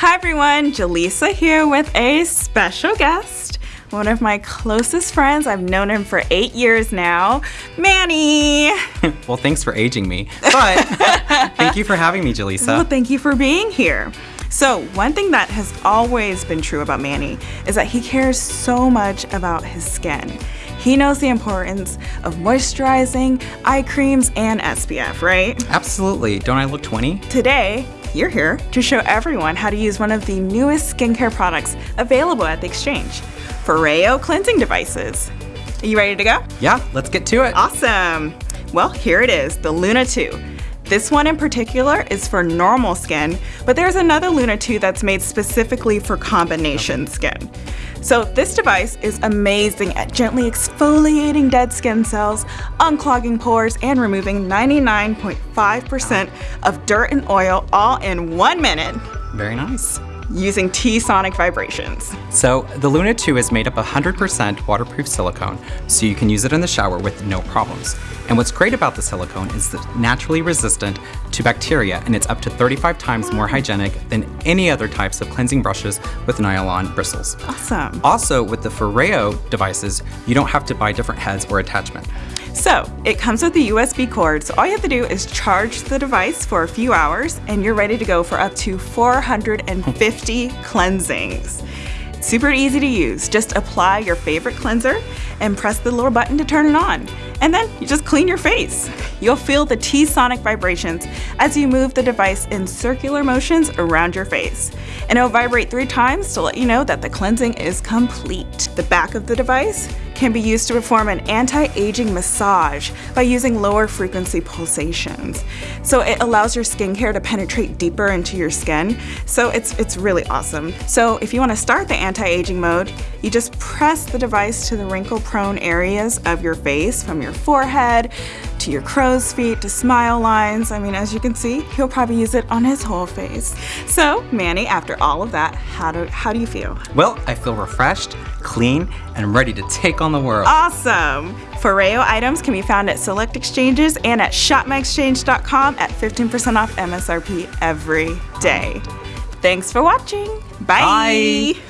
Hi everyone, Jaleesa here with a special guest. One of my closest friends. I've known him for eight years now, Manny. well, thanks for aging me. But thank you for having me, Jaleesa. Well, thank you for being here. So, one thing that has always been true about Manny is that he cares so much about his skin. He knows the importance of moisturizing, eye creams, and SPF, right? Absolutely. Don't I look 20? Today, you're here to show everyone how to use one of the newest skincare products available at the exchange Foreo cleansing devices. Are you ready to go? Yeah, let's get to it. Awesome. Well, here it is the Luna 2. This one in particular is for normal skin, but there's another Luna 2 that's made specifically for combination skin. So this device is amazing at gently exfoliating dead skin cells, unclogging pores, and removing 99.5% of dirt and oil all in one minute. Very nice using T-sonic vibrations. So the Luna 2 is made up of 100% waterproof silicone, so you can use it in the shower with no problems. And what's great about the silicone is that it's naturally resistant to bacteria and it's up to 35 times more hygienic than any other types of cleansing brushes with nylon bristles. Awesome. Also, with the Foreo devices, you don't have to buy different heads or attachment. So it comes with a USB cord, so all you have to do is charge the device for a few hours and you're ready to go for up to 450 cleansings. Super easy to use. Just apply your favorite cleanser and press the little button to turn it on. And then you just clean your face. You'll feel the T-sonic vibrations as you move the device in circular motions around your face. And it'll vibrate three times to let you know that the cleansing is complete. The back of the device can be used to perform an anti-aging massage by using lower frequency pulsations. So it allows your skincare to penetrate deeper into your skin. So it's, it's really awesome. So if you wanna start the anti-aging mode, you just press the device to the wrinkle prone areas of your face from your forehead to your crow's feet to smile lines. I mean, as you can see, he'll probably use it on his whole face. So Manny, after all of that, how do, how do you feel? Well, I feel refreshed, clean, and ready to take on the world. Awesome! Foreo items can be found at select exchanges and at shopmyexchange.com at 15% off MSRP every day. Thanks for watching. Bye. Bye.